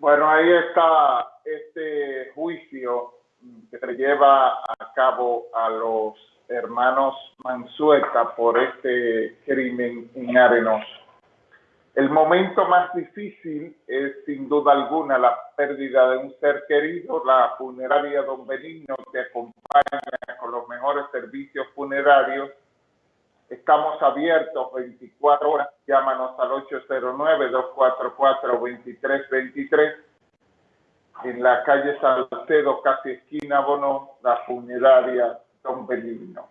Bueno, ahí está este juicio que se lleva a cabo a los hermanos Mansueta por este crimen en Arenoso. El momento más difícil es sin duda alguna la pérdida de un ser querido, la funeraria Don Benigno que acompaña con los mejores servicios funerarios. Estamos abiertos 24 horas, llámanos al 809-244-2323 en la calle Salcedo, casi esquina Bono, la funeraria Don Benigno.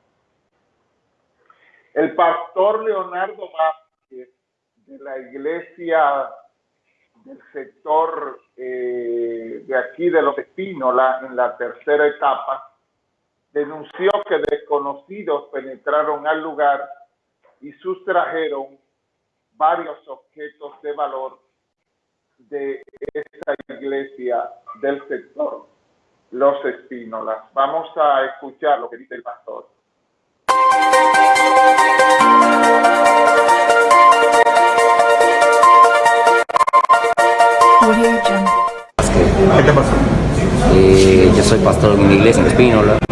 El pastor Leonardo Vázquez de la iglesia del sector eh, de aquí de Los Espínola, en la tercera etapa, denunció que desconocidos penetraron al lugar y sustrajeron varios objetos de valor de esa iglesia del sector Los Espínolas. Vamos a escuchar lo que dice el pastor. ¿Qué te pasó? Eh, yo soy pastor de una iglesia en Espínola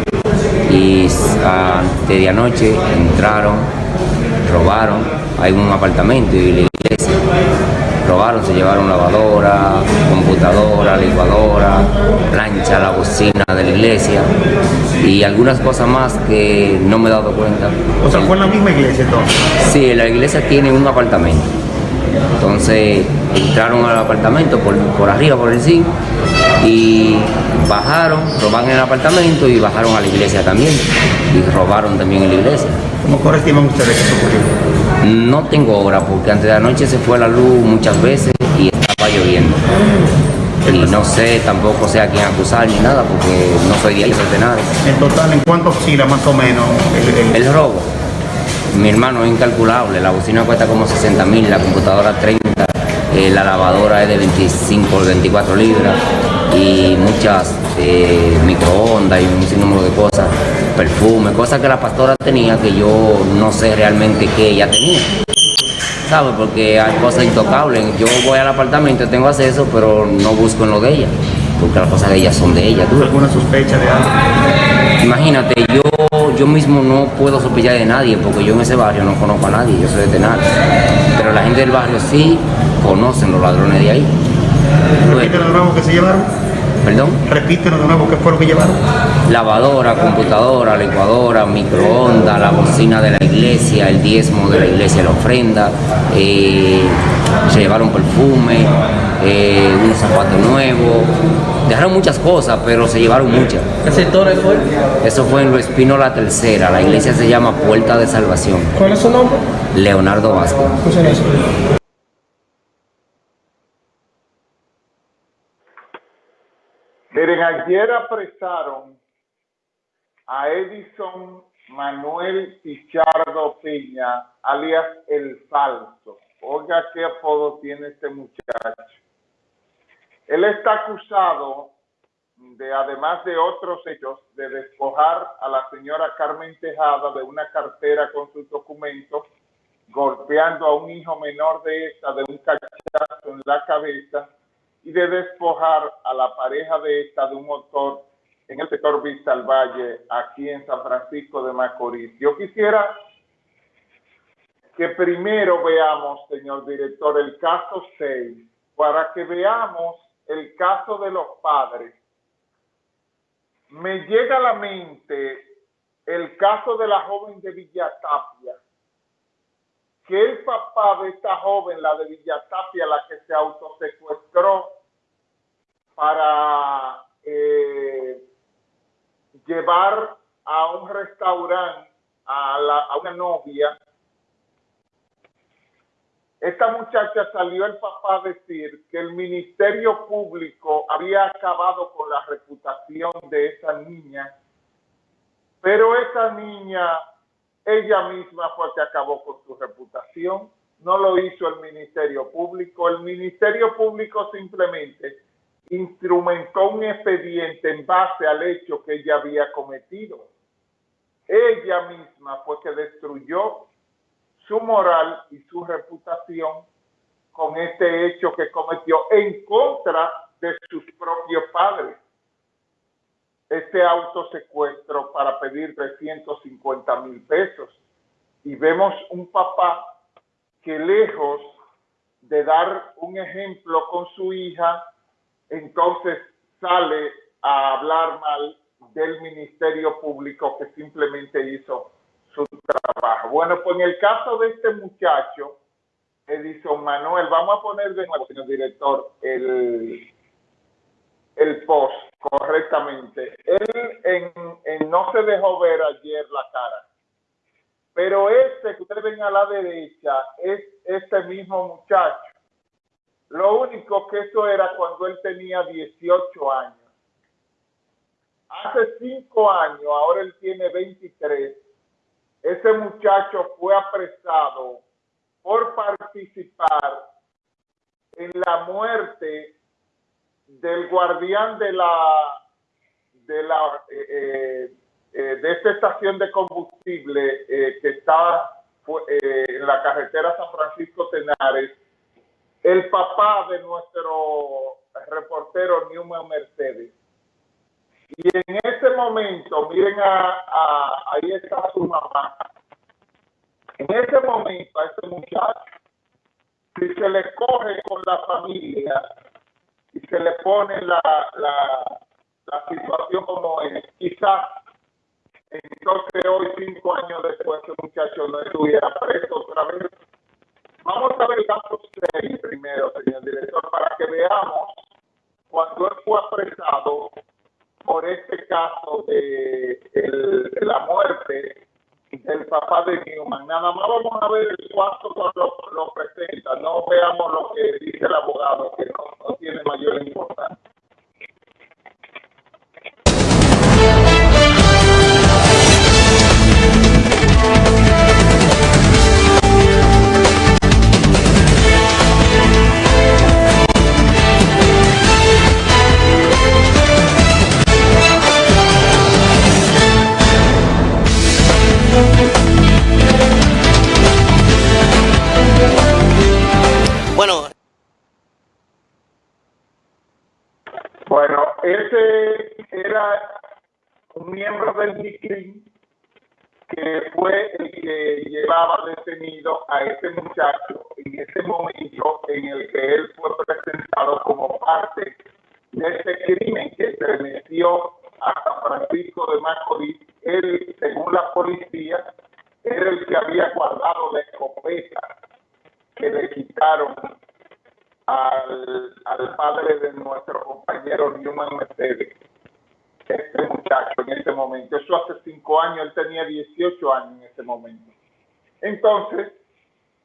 y antes de anoche entraron, robaron, hay un apartamento y la iglesia robaron, se llevaron lavadora, computadora, licuadora, plancha, la bocina de la iglesia y algunas cosas más que no me he dado cuenta. O sea, fue en la misma iglesia entonces. Sí, la iglesia tiene un apartamento. Entonces entraron al apartamento por, por arriba, por encima, y bajaron, robaron el apartamento y bajaron a la iglesia también. Y robaron también en la iglesia. ¿Cómo estiman ustedes que eso ocurrió? No tengo hora porque antes de anoche se fue la luz muchas veces y estaba lloviendo. Y no sé, tampoco sé a quién acusar ni nada porque no soy de ahí, soy de nada. En total, ¿en cuánto oscila más o menos el, el- El robo, mi hermano, es incalculable. La bocina cuesta como 60 mil, la computadora 30, eh, la lavadora es de 25 o 24 libras y muchas eh, microondas y un sinnúmero de cosas, perfume, cosas que la pastora tenía que yo no sé realmente qué ella tenía. ¿Sabes? Porque hay cosas intocables. Yo voy al apartamento, tengo acceso, pero no busco en lo de ella. Porque las cosas de ella son de ella. ¿tú? ¿Alguna sospecha de algo? Imagínate, yo, yo mismo no puedo sospechar de nadie porque yo en ese barrio no conozco a nadie, yo soy de. Pero la gente del barrio sí conocen los ladrones de ahí. Repítenos de nuevo qué se llevaron. Perdón, Repítenos de nuevo qué fue lo que llevaron. lavadora, computadora, licuadora, microondas, la bocina de la iglesia, el diezmo de la iglesia, la ofrenda, eh, se llevaron perfume, eh, unos zapatos nuevos, dejaron muchas cosas, pero se llevaron muchas. ¿Qué sector fue? Eso fue en Lo Espino la Tercera, la iglesia se llama Puerta de Salvación. ¿Cuál es su nombre? Leonardo Vázquez. Escuchen eso. Miren, ayer apresaron a Edison Manuel Pichardo Peña, alias El Falso. Oiga qué apodo tiene este muchacho. Él está acusado de, además de otros hechos, de despojar a la señora Carmen Tejada de una cartera con sus documentos, golpeando a un hijo menor de esta de un cachazo en la cabeza y de despojar a la pareja de esta de un motor en el sector Vista al Valle, aquí en San Francisco de Macorís. Yo quisiera que primero veamos, señor director, el caso 6, para que veamos el caso de los padres. Me llega a la mente el caso de la joven de Villatapia, que el papá de esta joven, la de Villatapia, la que se autosecuestró para eh, llevar a un restaurante a, una novia, esta muchacha salió el papá a decir que el Ministerio Público había acabado con la reputación de esa niña, pero esa niña, ella misma fue que acabó con su reputación, no lo hizo el Ministerio Público, el Ministerio Público simplemente instrumentó un expediente en base al hecho que ella había cometido. Ella misma fue que destruyó su moral y su reputación con este hecho que cometió en contra de sus propios padres este autosecuestro para pedir 350 mil pesos. Y vemos un papá que lejos de dar un ejemplo con su hija, entonces sale a hablar mal del Ministerio Público que simplemente hizo su trabajo. Bueno, pues en el caso de este muchacho, Edison Manuel, vamos a poner de nuevo, señor director, el, el post correctamente. Él en, no se dejó ver ayer la cara. Pero este que ustedes ven a la derecha es este mismo muchacho. Lo único que eso era cuando él tenía 18 años. Hace 5 años, ahora él tiene 23. Ese muchacho fue apresado por participar en la muerte del guardián de la de la eh, eh, de esta estación de combustible eh, que está en la carretera San Francisco Tenares, el papá de nuestro reportero Newman Mercedes. Y en ese momento, miren, a, ahí está su mamá. En ese momento, a ese muchacho, si se le coge con la familia, y se le pone la, la, la situación como es, quizás entonces hoy, cinco años después, ese muchacho no estuviera preso otra vez. Vamos a ver el caso 6 primero, señor director, para que veamos cuando él fue apresado por este caso de, la muerte del papá de Newman. Nada más vamos a ver el cuarto cuando lo, lo presenta, no veamos lo que dice el abogado, que no tiene mayor importancia. Ese era un miembro del DICRIM que fue el que llevaba detenido a ese muchacho en ese momento en el que él fue presentado como parte de ese crimen que se metió a San Francisco de Macorís. Él, según la policía, era el que había guardado la escopeta que le quitaron al, al padre de nuestro compañero Newman Mercedes, este muchacho en ese momento. Eso hace cinco años, él tenía 18 años en ese momento. Entonces,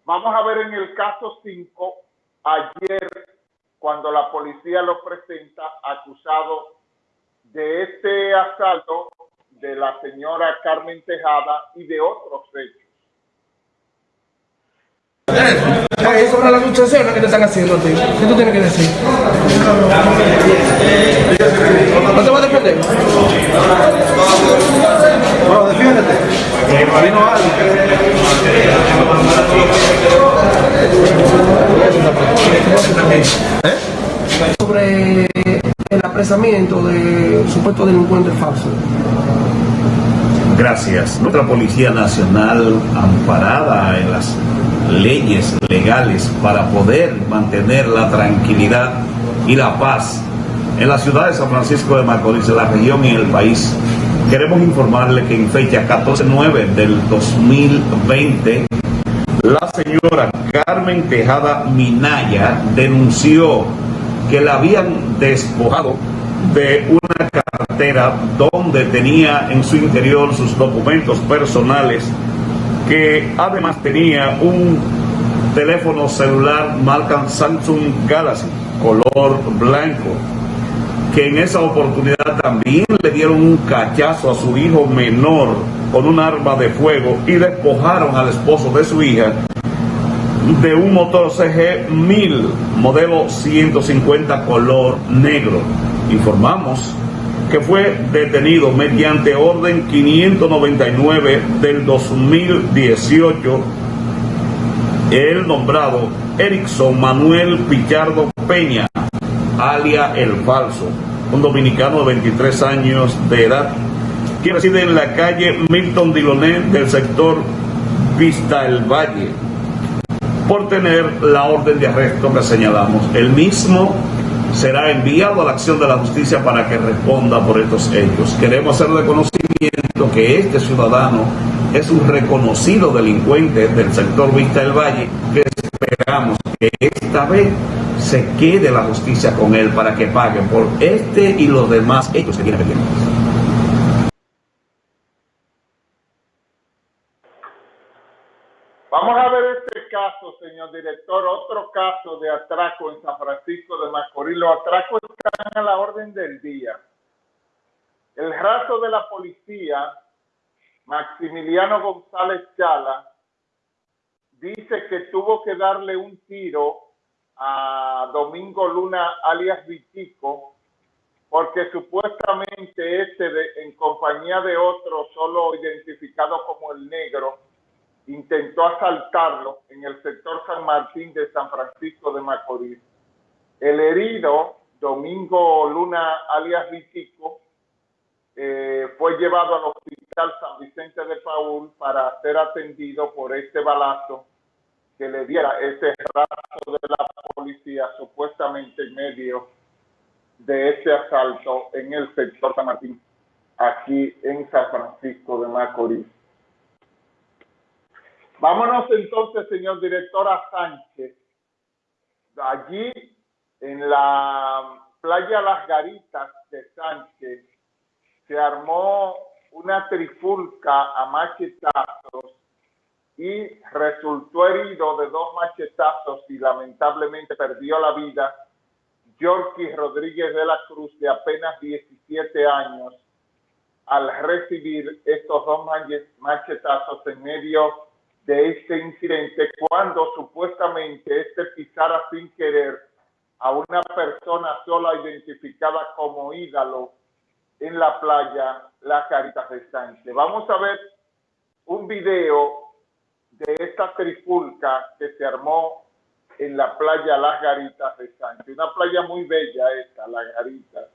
vamos a ver en el caso 5, ayer, cuando la policía lo presenta acusado de este asalto de la señora Carmen Tejada y de otros hechos. Eh, sobre las acusaciones que te están haciendo a ti. ¿Qué tú tienes que decir? ¿No te vas a defender? Bueno, defiéndete. Vino Sobre el apresamiento de supuesto delincuente falso. Gracias. Nuestra Policía Nacional, amparada en las leyes legales para poder mantener la tranquilidad y la paz en la ciudad de San Francisco de Macorís, en la región y en el país, queremos informarle que en fecha 14-9 del 2020, la señora Carmen Tejada Minaya denunció que la habían despojado de una cartera donde tenía en su interior sus documentos personales, que además tenía un teléfono celular marca Samsung Galaxy, color blanco, que en esa oportunidad también le dieron un cachazo a su hijo menor con un arma de fuego y despojaron al esposo de su hija de un motor CG 1000 modelo 150 color negro. Informamos que fue detenido mediante orden 599 del 2018 el nombrado Erickson Manuel Pichardo Peña alia El Falso, un dominicano de 23 años de edad, que reside en la calle Milton Diloné del sector Vista El Valle, por tener la orden de arresto que señalamos. El mismo será enviado a la acción de la justicia para que responda por estos hechos. Queremos hacer de conocimiento que este ciudadano es un reconocido delincuente del sector Vista del Valle, que esperamos que esta vez se quede la justicia con él para que pague por este y los demás hechos que tiene pendientes. Vamos a caso, señor director, otro caso de atraco en San Francisco de Macorís. Los atracos están a la orden del día. El rato de la policía, Maximiliano González Chala, dice que tuvo que darle un tiro a Domingo Luna alias Vitico, porque supuestamente este en compañía de otro, solo identificado como el negro, intentó asaltarlo en el sector San Martín de San Francisco de Macorís. El herido, Domingo Luna alias Vitico, eh, fue llevado al hospital San Vicente de Paul para ser atendido por este balazo que le diera ese rato de la policía supuestamente en medio de ese asalto en el sector San Martín, aquí en San Francisco de Macorís. Vámonos entonces, señor director, a Sánchez. Allí, en la playa Las Garitas de Sánchez, se armó una trifulca a machetazos y resultó herido de dos machetazos y lamentablemente perdió la vida Yorkie Rodríguez de la Cruz, de apenas 17 años, al recibir estos dos machetazos en medio de este incidente cuando supuestamente este pisara sin querer a una persona sola identificada como ídolo en la playa Las Caritas de Sánchez. Vamos a ver un video de esta trifulca que se armó en la playa Las Garitas de Sánchez. Una playa muy bella esta, Las Garitas.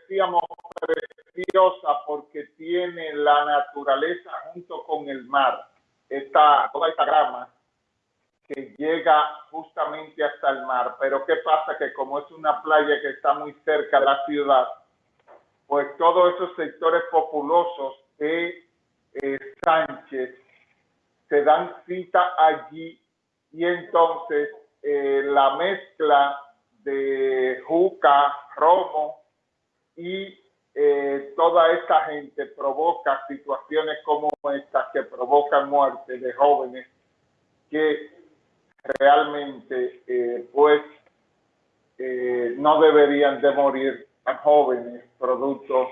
Decíamos, preciosa porque tiene la naturaleza junto con el mar. Esta, toda esta grama que llega justamente hasta el mar. Pero ¿qué pasa? Que como es una playa que está muy cerca de la ciudad, pues todos esos sectores populosos de eh, Sánchez se dan cita allí y entonces eh, la mezcla de Juca, Romo y eh, toda esta gente provoca situaciones como estas que provocan muerte de jóvenes que realmente eh, pues eh, no deberían de morir a jóvenes producto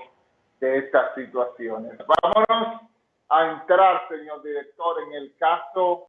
de estas situaciones. Vámonos a entrar, señor director, en el caso